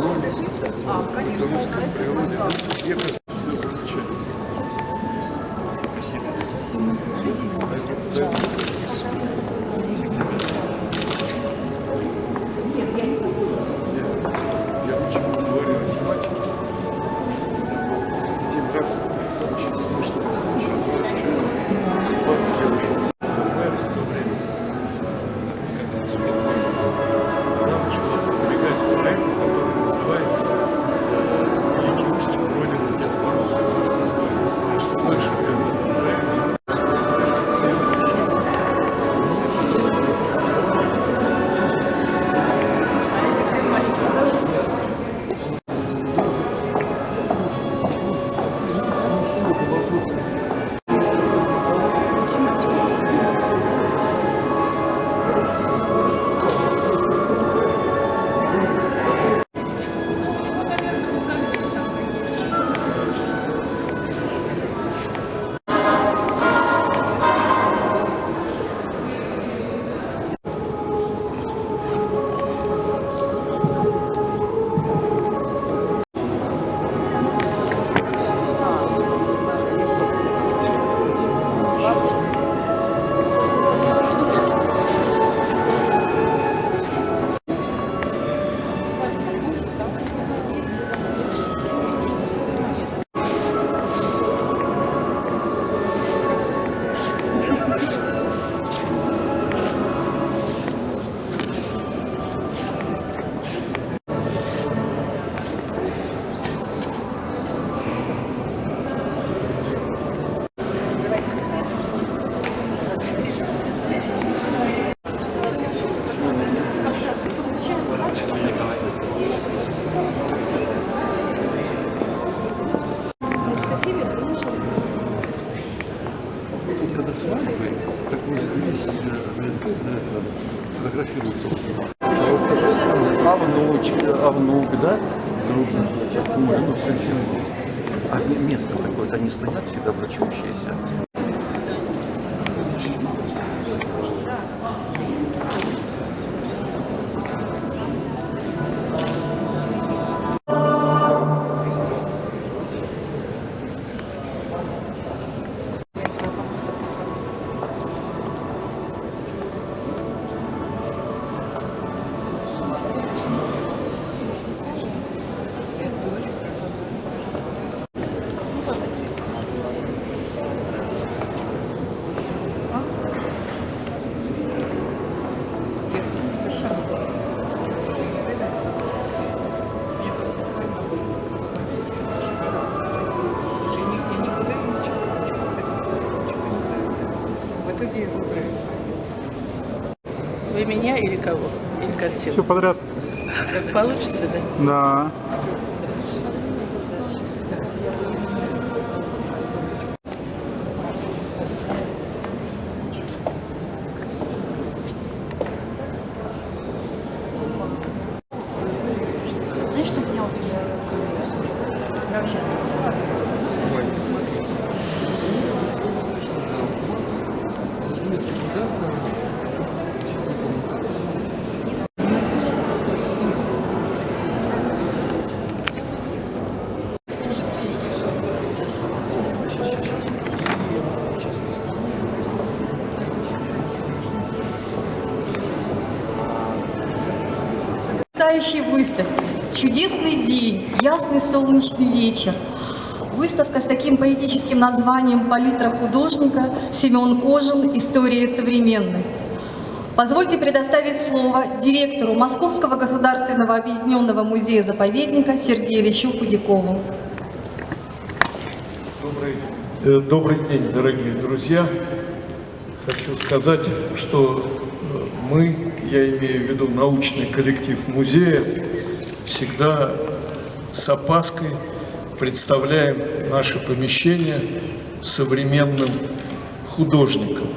работы по Болонии, по А внуч, а внук, да? Муж, ну, есть. А место такое, они стоят всегда врачующиеся. Все подряд. Так получится, да? Да. Знаешь, что меня вот вообще Потрясающая выставка. Чудесный день, ясный солнечный вечер. Выставка с таким поэтическим названием «Палитра художника» Семен Кожин «История и современность». Позвольте предоставить слово директору Московского государственного объединенного музея-заповедника Сергею Ильичу Худякову. Добрый, э, добрый день, дорогие друзья. Хочу сказать, что э, мы, я имею в виду научный коллектив музея, всегда с опаской представляем наше помещение современным художникам.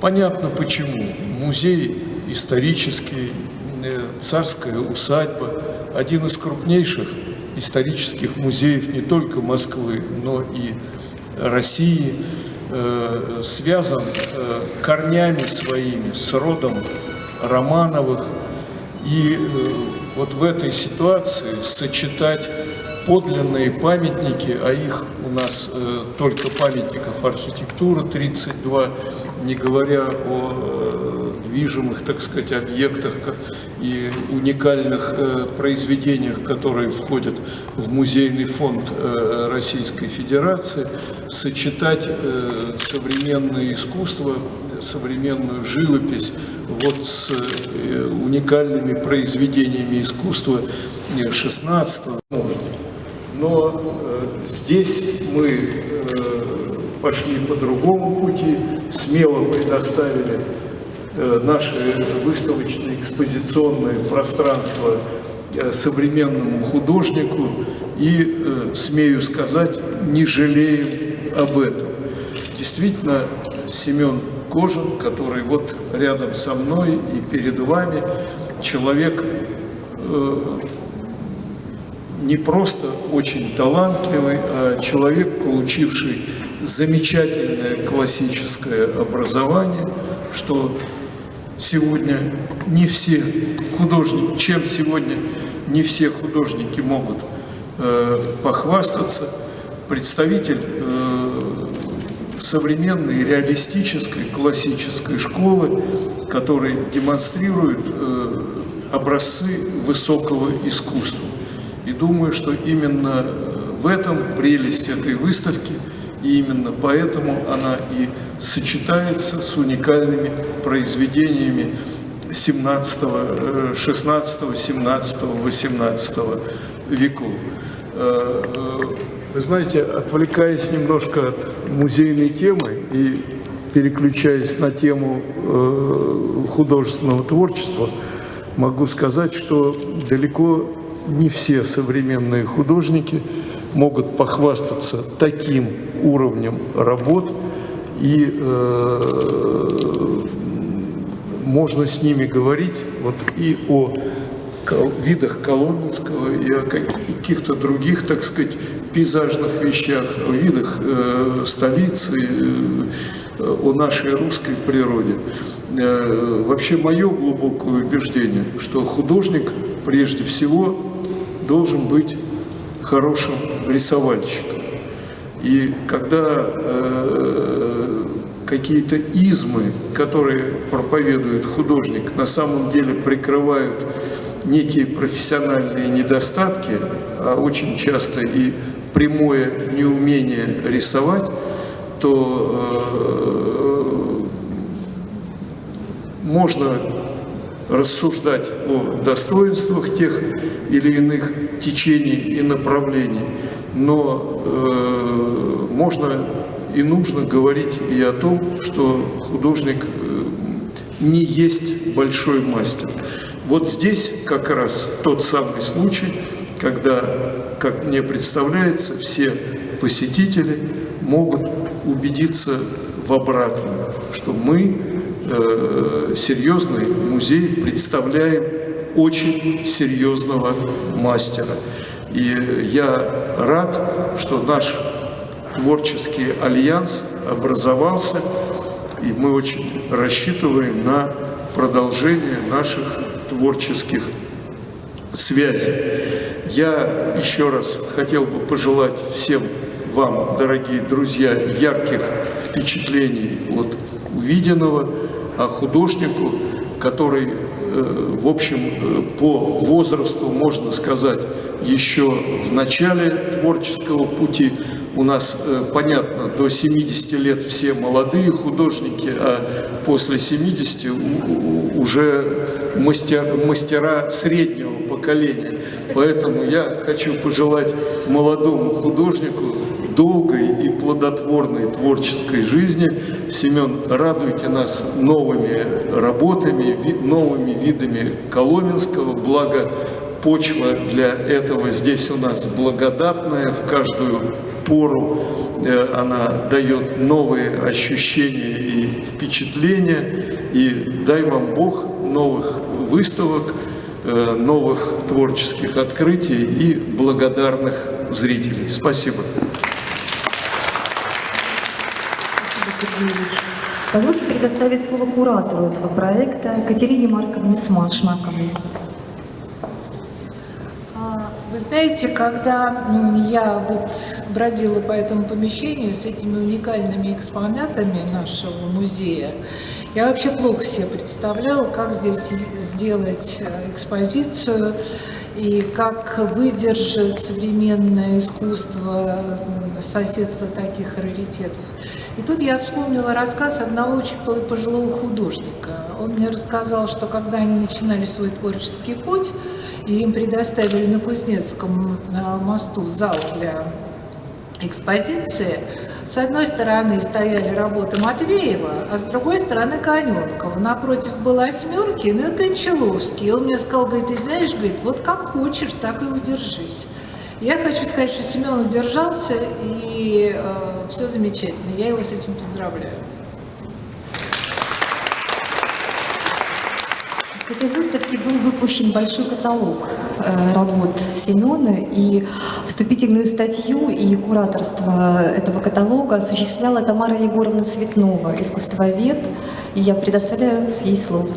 Понятно почему. Музей исторический, э, царская усадьба, один из крупнейших исторических музеев не только Москвы, но и России, э, связан э, корнями своими с родом Романовых, И вот в этой ситуации сочетать подлинные памятники, а их у нас э, только памятников архитектуры 32, не говоря о э, движимых, так сказать, объектах и уникальных э, произведениях, которые входят в музейный фонд э, Российской Федерации, сочетать э, современное искусство, современную живопись вот с э, уникальными произведениями искусства э, 16 но э, здесь мы пошли по другому пути, смело предоставили наше выставочное экспозиционное пространство современному художнику и, смею сказать, не жалеем об этом. Действительно, Семен Кожин, который вот рядом со мной и перед вами, человек э, не просто очень талантливый, а человек, получивший замечательное классическое образование, что сегодня не все художники, чем сегодня не все художники могут э, похвастаться, представитель э, современной реалистической классической школы, который демонстрирует э, образцы высокого искусства. И думаю, что именно в этом прелесть этой выставки, и именно поэтому она и сочетается с уникальными произведениями 17, э, 16, 17, 18 веков. Э, э, Вы знаете, отвлекаясь немножко от музейной темы и переключаясь на тему э, художественного творчества, могу сказать, что далеко не все современные художники могут похвастаться таким уровнем работ, и э, можно с ними говорить вот и о видах Коломенского, и о каких-то других, так сказать, пейзажных вещах, о видах э, столицы, э, о нашей русской природе. Э, вообще мое глубокое убеждение, что художник прежде всего должен быть хорошим рисовальщиком. И когда э, какие-то измы, которые проповедует художник, на самом деле прикрывают некие профессиональные недостатки, а очень часто и прямое неумение рисовать, то э, можно рассуждать о достоинствах тех или иных течений и направлений, но э, можно и нужно говорить и о том, что художник э, не есть большой мастер. Вот здесь как раз тот самый случай, когда, как мне представляется, все посетители могут убедиться в обратном, что мы э, серьезный музей представляем очень серьезного мастера. И я рад, что наш творческий альянс образовался, и мы очень рассчитываем на продолжение наших творческих связей. Я еще раз хотел бы пожелать всем вам, дорогие друзья, ярких впечатлений от увиденного, а художнику, который, э, в общем, э, по возрасту, можно сказать, еще в начале творческого пути, у нас, э, понятно, до 70 лет все молодые художники, а после 70 у- у- уже мастер, мастера среднего поколения. Поэтому я хочу пожелать молодому художнику долгой и плодотворной творческой жизни. Семен, радуйте нас новыми работами, новыми видами Коломенского, благо почва для этого здесь у нас благодатная, в каждую пору э, она дает новые ощущения и впечатления. И дай вам Бог новых выставок, новых творческих открытий и благодарных зрителей. Спасибо. Позвольте предоставить слово куратору этого проекта Катерине Марковне Смашмаковой. Вы знаете, когда я вот бродила по этому помещению с этими уникальными экспонатами нашего музея, я вообще плохо себе представляла, как здесь сделать э, экспозицию и как выдержать современное искусство соседства таких раритетов. И тут я вспомнила рассказ одного очень пожилого художника. Он мне рассказал, что когда они начинали свой творческий путь, и им предоставили на Кузнецком э, мосту зал для экспозиции, с одной стороны стояли работы Матвеева, а с другой стороны Коненкова. Напротив была Осьмеркин и Кончаловский. И он мне сказал, говорит, ты знаешь, говорит, вот как хочешь, так и удержись. Я хочу сказать, что Семен удержался, и все замечательно. Я его с этим поздравляю. К этой выставке был выпущен большой каталог э, работ Семена, и вступительную статью и кураторство этого каталога осуществляла Тамара Егоровна Цветнова, искусствовед, и я предоставляю ей слово.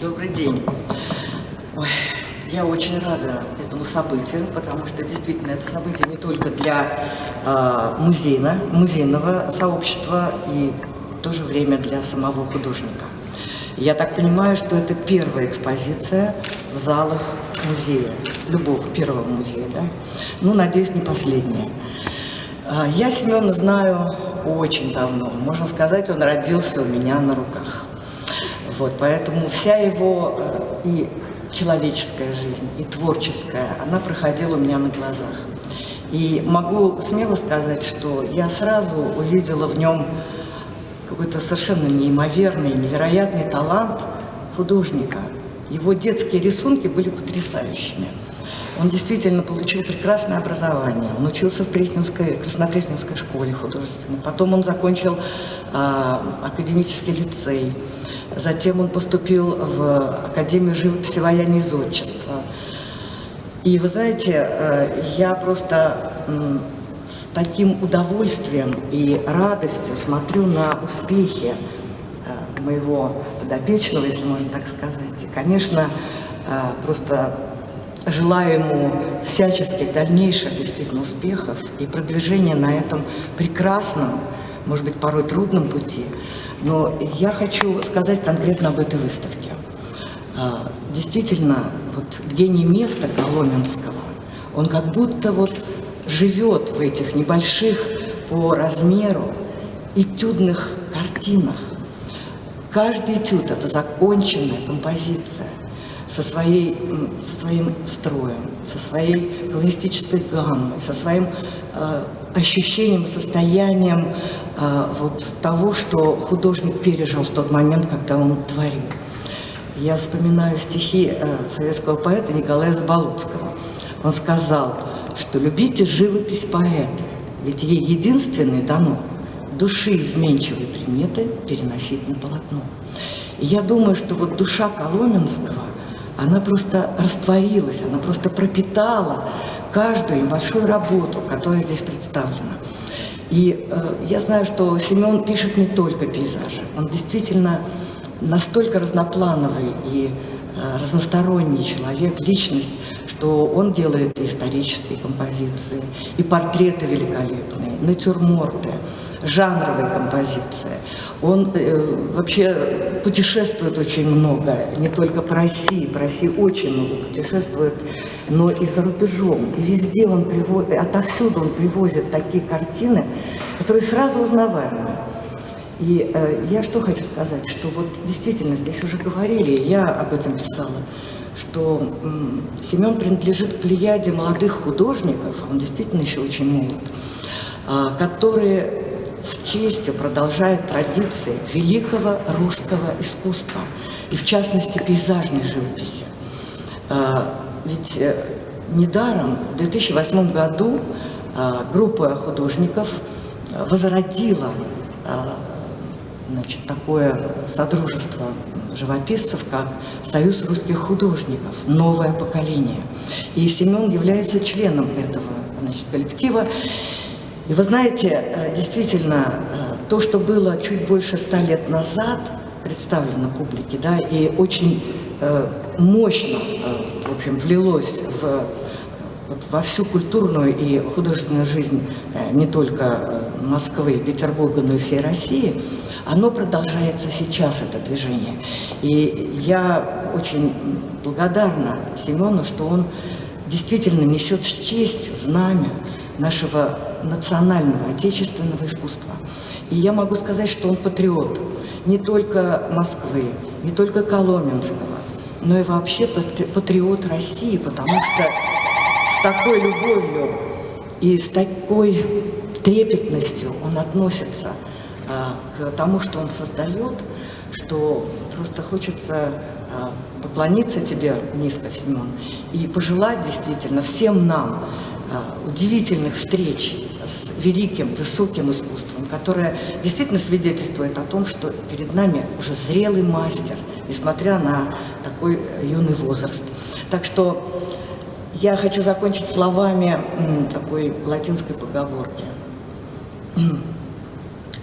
Добрый день. Ой, я очень рада этому событию, потому что действительно это событие не только для э, музейна, музейного сообщества и в то же время для самого художника. Я так понимаю, что это первая экспозиция в залах музея, любого первого музея, да? Ну, надеюсь, не последняя. А, Я Семена знаю очень давно. Можно сказать, он родился у меня на руках. Вот, поэтому вся его э, и человеческая жизнь, и творческая, она проходила у меня на глазах. И могу смело сказать, что я сразу увидела в нем какой-то совершенно неимоверный, невероятный талант художника. Его детские рисунки были потрясающими. Он действительно получил прекрасное образование. Он учился в Пресненской, Краснопресненской школе художественной. Потом он закончил а, академический лицей. Затем он поступил в Академию живописи вояния из отчества. И вы знаете, э, я просто с таким удовольствием и радостью смотрю на успехи э, моего подопечного, если можно так сказать. И, конечно, э, просто желаю ему всяческих дальнейших действительно успехов и продвижения на этом прекрасном, может быть, порой трудном пути. Но я хочу сказать конкретно об этой выставке. А, Действительно, вот гений места Коломенского, он как будто вот живет в этих небольших по размеру этюдных картинах. Каждый этюд – это законченная композиция со, своей, со своим строем, со своей колористической гаммой, со своим э, ощущением, состоянием э, вот того, что художник пережил в тот момент, когда он творил. Я вспоминаю стихи э, советского поэта Николая Заболоцкого. Он сказал, что любите живопись поэта, ведь ей единственное дано души изменчивые приметы переносить на полотно. И я думаю, что вот душа Коломенского, она просто растворилась, она просто пропитала каждую небольшую работу, которая здесь представлена. И э, я знаю, что Семен пишет не только пейзажи, он действительно настолько разноплановый и разносторонний человек, личность, что он делает и исторические композиции, и портреты великолепные, натюрморты, жанровые композиции. Он э, вообще путешествует очень много, не только по России, по России очень много путешествует, но и за рубежом. И везде он привозит, отовсюду он привозит такие картины, которые сразу узнаваемы. И э, я что хочу сказать, что вот действительно здесь уже говорили, я об этом писала, что м, Семен принадлежит к плеяде молодых художников, он действительно еще очень молод, а, которые с честью продолжают традиции великого русского искусства, и в частности пейзажной живописи. А, Ведь э, недаром в 2008 году а, группа художников а, возродила а, значит, такое содружество живописцев, как Союз русских художников, новое поколение. И Семен является членом этого значит, коллектива. И вы знаете, э, действительно, э, то, что было чуть больше ста лет назад, представлено публике, да, и очень э, мощно, в общем, влилось в, вот, во всю культурную и художественную жизнь не только Москвы, Петербурга, но и всей России, оно продолжается сейчас, это движение. И я очень благодарна Семену, что он действительно несет с честью знамя нашего национального, отечественного искусства. И я могу сказать, что он патриот не только Москвы, не только Коломенского, но и вообще патриот России, потому что с такой любовью и с такой трепетностью он относится а, к тому, что он создает, что просто хочется а, поклониться тебе низко, Семен, и пожелать действительно всем нам а, удивительных встреч с великим, высоким искусством, которое действительно свидетельствует о том, что перед нами уже зрелый мастер, несмотря на такой юный возраст. Так что я хочу закончить словами такой латинской поговорки.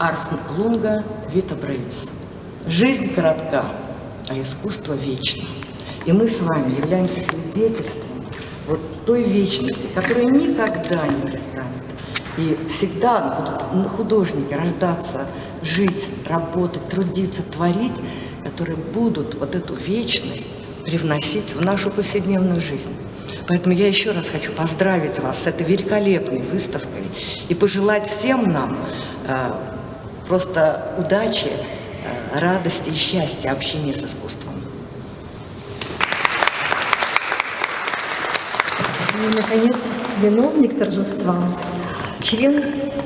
Арс лунга вита бревис. Жизнь коротка, а искусство вечно. И мы с вами являемся свидетельством вот той вечности, которая никогда не перестанет. И всегда будут художники рождаться, жить, работать, трудиться, творить, которые будут вот эту вечность привносить в нашу повседневную жизнь. Поэтому я еще раз хочу поздравить вас с этой великолепной выставкой и пожелать всем нам э, просто удачи, э, радости и счастья общения с искусством. И, наконец, виновник торжества, член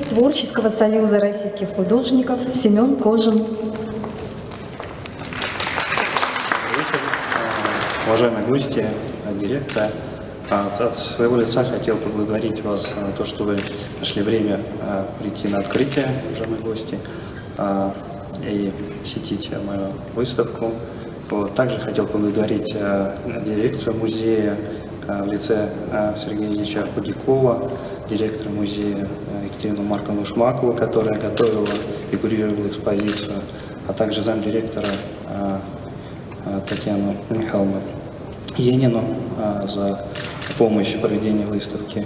Творческого союза российских художников Семен Кожин. Уважаемые гости, директор, от своего лица хотел поблагодарить вас за то, что вы нашли время а, прийти на открытие, уважаемые гости, а, и посетить мою выставку. Также хотел поблагодарить а, дирекцию музея в лице Сергея Ильича Худякова, директора музея Екатерину Марковну Шмакову, которая готовила и курировала экспозицию, а также замдиректора Татьяну Михайловну Енину за помощь в проведении выставки,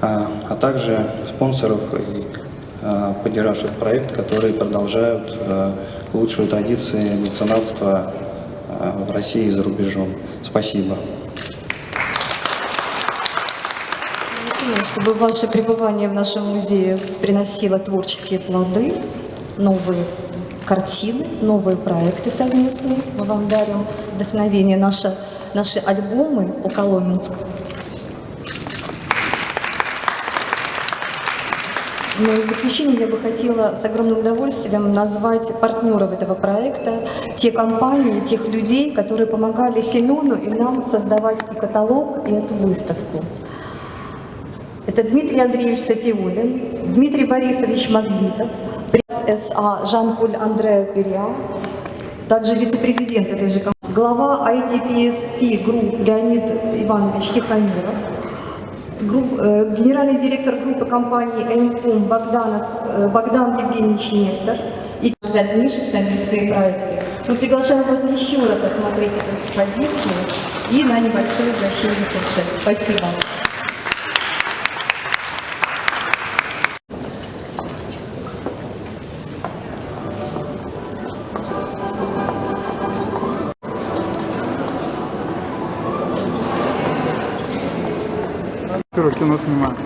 а, а также спонсоров и а, поддержавших проект, которые продолжают а, лучшую традиции меценатства в России и за рубежом. Спасибо. Чтобы ваше пребывание в нашем музее приносило творческие плоды, новые картины, новые проекты совместные. Мы вам дарим вдохновение, наши, наши альбомы о Но в заключение я бы хотела с огромным удовольствием назвать партнеров этого проекта, те компании, тех людей, которые помогали Семену и нам создавать и каталог, и эту выставку. Это Дмитрий Андреевич Софиулин, Дмитрий Борисович Магнитов, пресс СА Жан-Поль Андреа Периа, также вице-президент этой же компании, глава ITPSC Group Леонид Иванович Тихомиров, групп, э, генеральный директор группы компании «Энком» Богдан, э, Богдан Евгеньевич Нестор и дальнейшие совместные проекты. Мы приглашаем вас еще раз осмотреть эту экспозицию и на небольшое угощение Спасибо. Кино снимаю.